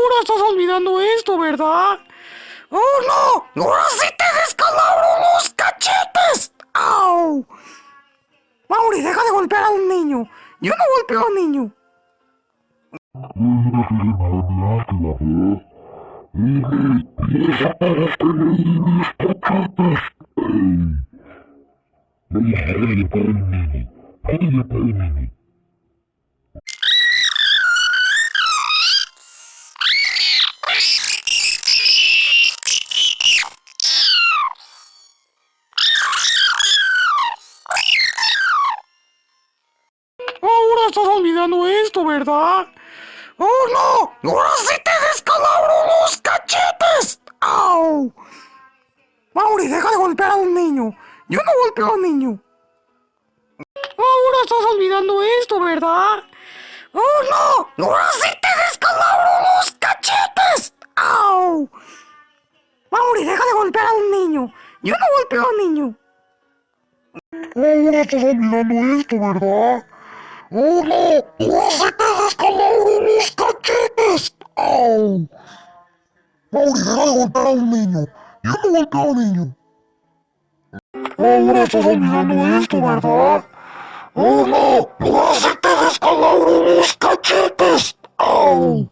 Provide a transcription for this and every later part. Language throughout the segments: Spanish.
Ahora estás olvidando esto, ¿verdad? ¡Oh, no! ¡Ahora sí te descalabro los cachetes! ¡Au! Mauri, deja de golpear a un niño. Yo no golpeo a un niño. Estás olvidando esto, ¿verdad? ¡Oh, no! ¡Ahora sí te descalabro los cachetes! ¡Au! Mauri, deja de golpear a un niño. Yo no golpeo a un niño. Ahora estás olvidando esto, ¿verdad? ¡Oh, no! ¡Ahora sí te descalabro los cachetes! ¡Au! Mauri, deja de golpear a un niño. Yo no golpeo a un niño. Ahora estás olvidando esto, ¿verdad? ¡Oh, no! ¡Ahora sí te descalabro los cachetes! ¡Au! Mauri, deja de golpear a un niño. Yo no golpeo a un niño. Ahora estás olvidando esto, ¿verdad? ¡Oh, no! ¡Ahora sí te descalabro los cachetes! ¡Au!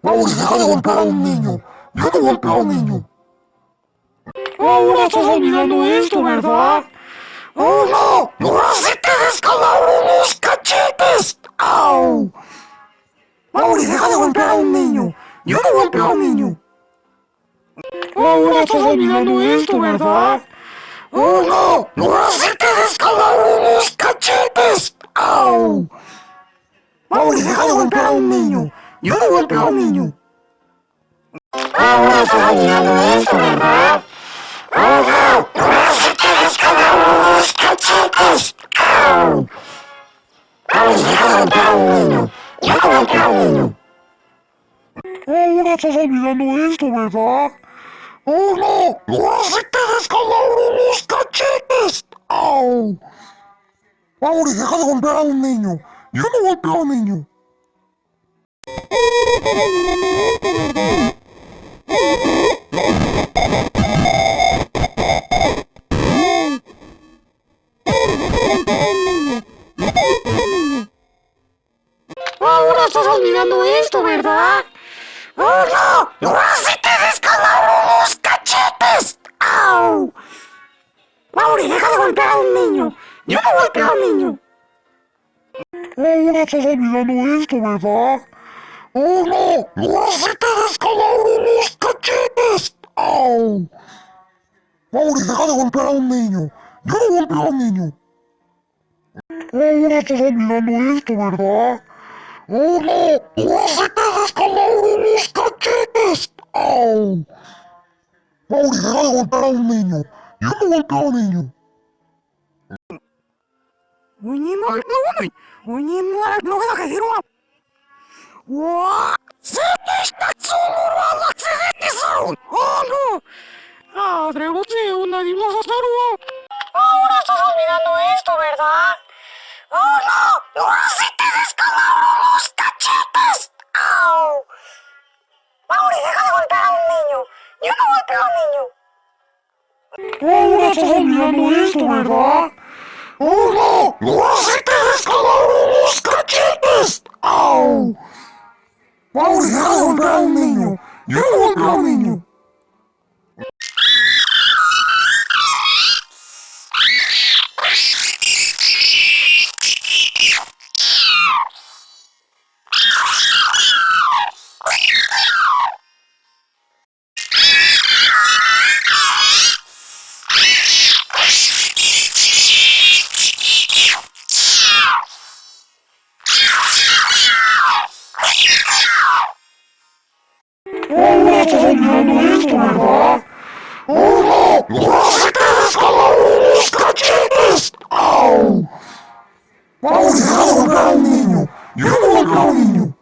Mauri, deja de golpear a un niño. Yo no golpeo a un niño. Ahora estás olvidando esto, ¿verdad? ¡Oh, no! ¡Ahora sí te descalabro los cachetes! ¡Au! Mauri, deja de golpear a un niño. Yo no golpeo a un niño. Ahora estás olvidando esto, ¿verdad? ¡Oh, no! ¡Ahora sí te descalabro los cachetes! ¡Au! Mauri, deja de golpear a un niño. Yo no golpeo a un niño. Ahora estás olvidando esto, ¿verdad? ¡Oh, no! ¡Ahora sí te descalabro los cachetes! Yo no estás olvidando esto, ¿verdad? ¡Oh, no! ¡Ahora sí te descalabro los cachetes! ¡Au! Mauri, deja de golpear a un niño. Yo no golpeo a un niño. Olvidando esto, ¿verdad? ¡Oh, no! ¡Ahora sí te descalabro los cachetes! ¡Au! Mauri, deja de golpear a un niño. Yo no golpeo a un niño. Ahora estás olvidando esto, ¿verdad? ¡Oh, no! ¡Ahora sí te descalabro los cachetes! ¡Au! Mauri, deja de golpear a un niño. Yo no golpeo a un niño. Ahora estás olvidando esto, ¿verdad? ¡Oh, no! ¡Ahora sí te descalabro los cachetes! ¡Au! Mauri, deja de golpear a un niño. Yo no golpeo a un niño. Oye, no, no, no. Oye, no, no voy a decir Ahora estás olvidando esto, ¿verdad? ¡Oh, no! ¡Ahora sí te descalabro los cachetes! ¡Au! Mauri, deja de golpear a un niño. Yo no golpeo a un niño. Ahora descalabro los cachetes! ¡Au! Mauri, deja de golpear a un niño. Yo no golpeo a un niño.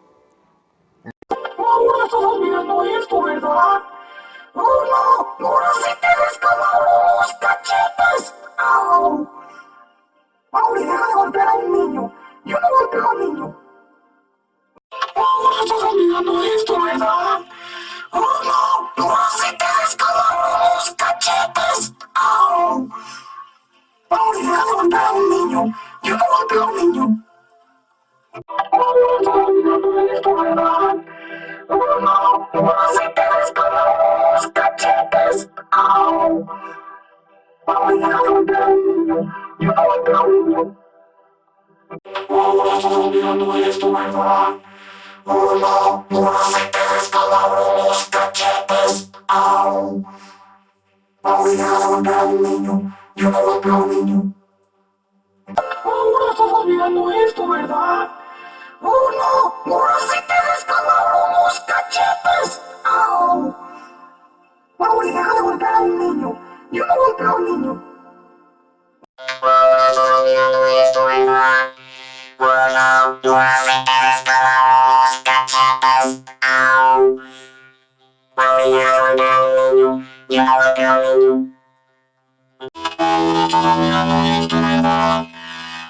Ahora estás olvidando esto, ¿verdad? ¡Oh, no! ¡Ahora No se te descubran los cachetes, oh. Voy a romper, yo voy Ahora Colombia no eres tu verdad. Oh no, no se te cachetes, oh. Voy a romper un niño, yo voy romper un niño. Ahora Colombia no es tu verdad. Oh no, no se a un niño.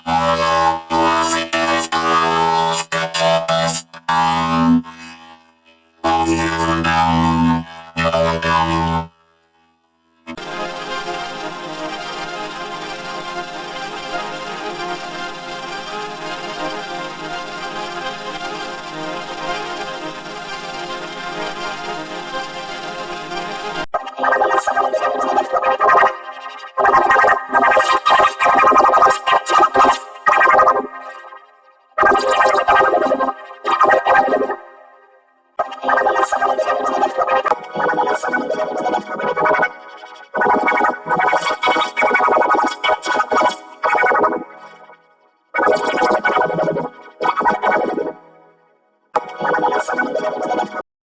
Ahora